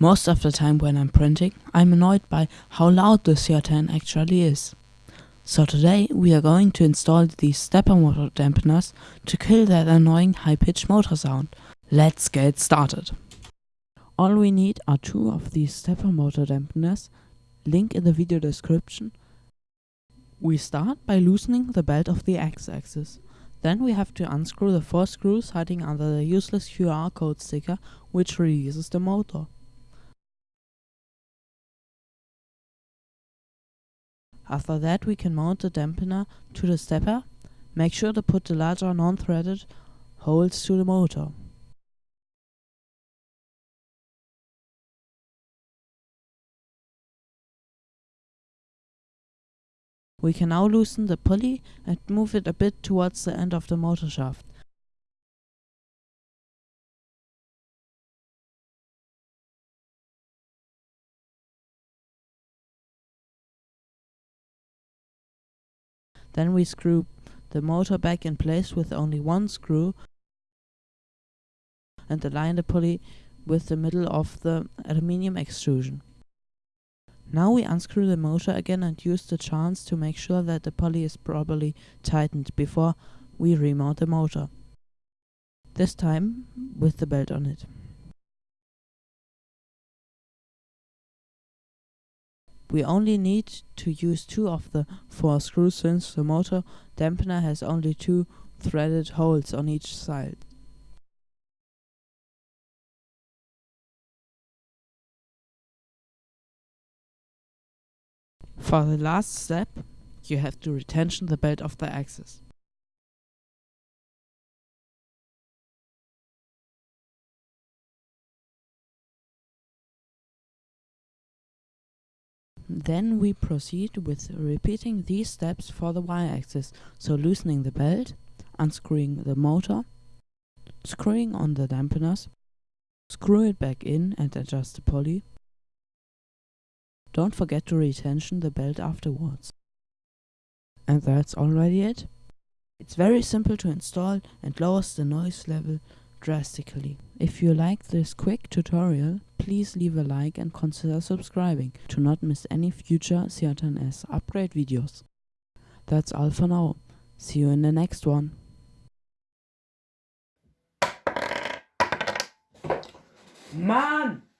Most of the time when I'm printing, I'm annoyed by how loud the CR10 actually is. So today we are going to install these stepper motor dampeners to kill that annoying high-pitched motor sound. Let's get started. All we need are two of these stepper motor dampeners, link in the video description. We start by loosening the belt of the x-axis. Then we have to unscrew the four screws hiding under the useless QR code sticker which releases the motor. After that we can mount the dampener to the stepper. Make sure to put the larger non-threaded holes to the motor. We can now loosen the pulley and move it a bit towards the end of the motor shaft. Then we screw the motor back in place with only one screw and align the pulley with the middle of the aluminium extrusion. Now we unscrew the motor again and use the chance to make sure that the pulley is properly tightened before we remount the motor. This time with the belt on it. We only need to use two of the four screws since the motor dampener has only two threaded holes on each side. For the last step, you have to retension the belt of the axis. Then we proceed with repeating these steps for the y-axis, so loosening the belt, unscrewing the motor, screwing on the dampeners, screw it back in and adjust the pulley. Don't forget to retension the belt afterwards. And that's already it. It's very simple to install and lowers the noise level drastically. If you liked this quick tutorial, please leave a like and consider subscribing to not miss any future CR10S upgrade videos. That's all for now. See you in the next one. Mann!